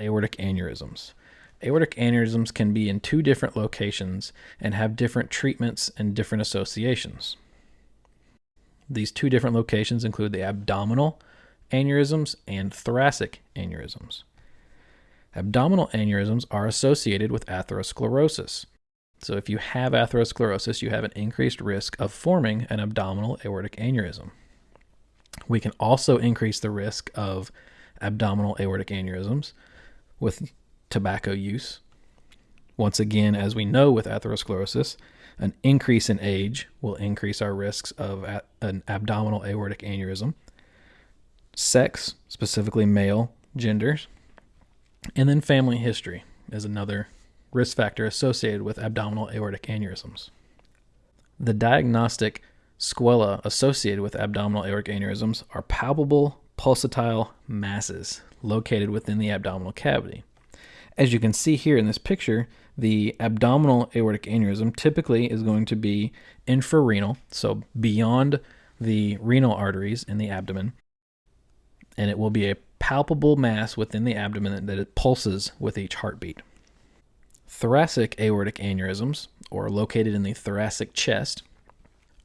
aortic aneurysms. Aortic aneurysms can be in two different locations and have different treatments and different associations. These two different locations include the abdominal aneurysms and thoracic aneurysms. Abdominal aneurysms are associated with atherosclerosis. So if you have atherosclerosis, you have an increased risk of forming an abdominal aortic aneurysm. We can also increase the risk of abdominal aortic aneurysms with tobacco use. Once again, as we know with atherosclerosis, an increase in age will increase our risks of an abdominal aortic aneurysm. Sex, specifically male genders, and then family history is another risk factor associated with abdominal aortic aneurysms. The diagnostic sequelae associated with abdominal aortic aneurysms are palpable pulsatile masses located within the abdominal cavity. As you can see here in this picture, the abdominal aortic aneurysm typically is going to be infrarenal, so beyond the renal arteries in the abdomen, and it will be a palpable mass within the abdomen that it pulses with each heartbeat. Thoracic aortic aneurysms, or located in the thoracic chest,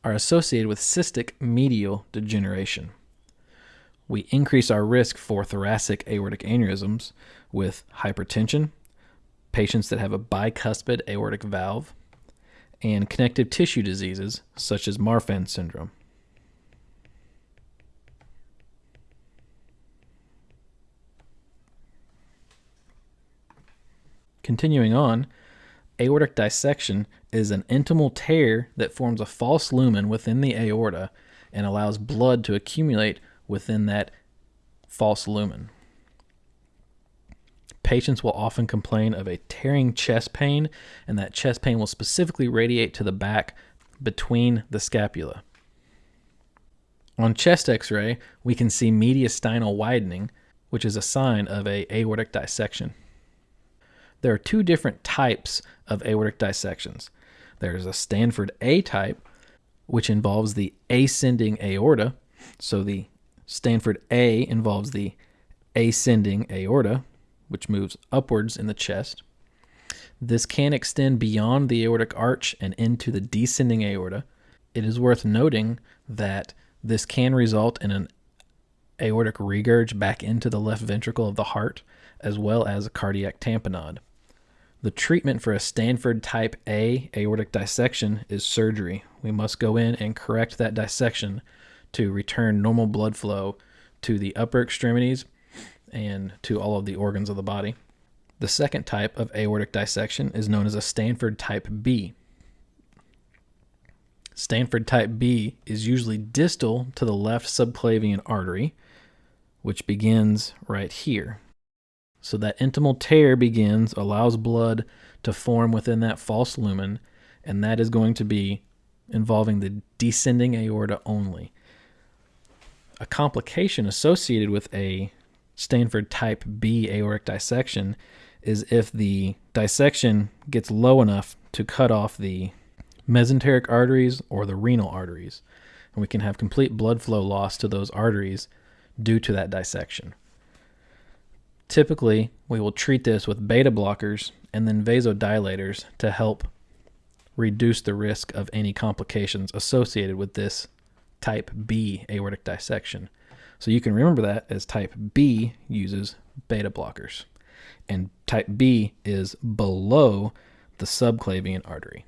are associated with cystic medial degeneration we increase our risk for thoracic aortic aneurysms with hypertension, patients that have a bicuspid aortic valve, and connective tissue diseases such as Marfan syndrome. Continuing on, aortic dissection is an intimal tear that forms a false lumen within the aorta and allows blood to accumulate within that false lumen. Patients will often complain of a tearing chest pain, and that chest pain will specifically radiate to the back between the scapula. On chest x-ray, we can see mediastinal widening, which is a sign of a aortic dissection. There are two different types of aortic dissections. There's a Stanford A type, which involves the ascending aorta, so the Stanford A involves the ascending aorta, which moves upwards in the chest. This can extend beyond the aortic arch and into the descending aorta. It is worth noting that this can result in an aortic regurg back into the left ventricle of the heart, as well as a cardiac tamponade. The treatment for a Stanford type A aortic dissection is surgery. We must go in and correct that dissection to return normal blood flow to the upper extremities and to all of the organs of the body. The second type of aortic dissection is known as a Stanford type B. Stanford type B is usually distal to the left subclavian artery, which begins right here. So that intimal tear begins, allows blood to form within that false lumen, and that is going to be involving the descending aorta only a complication associated with a Stanford type B aortic dissection is if the dissection gets low enough to cut off the mesenteric arteries or the renal arteries. And we can have complete blood flow loss to those arteries due to that dissection. Typically, we will treat this with beta blockers and then vasodilators to help reduce the risk of any complications associated with this type B aortic dissection. So you can remember that as type B uses beta blockers. And type B is below the subclavian artery.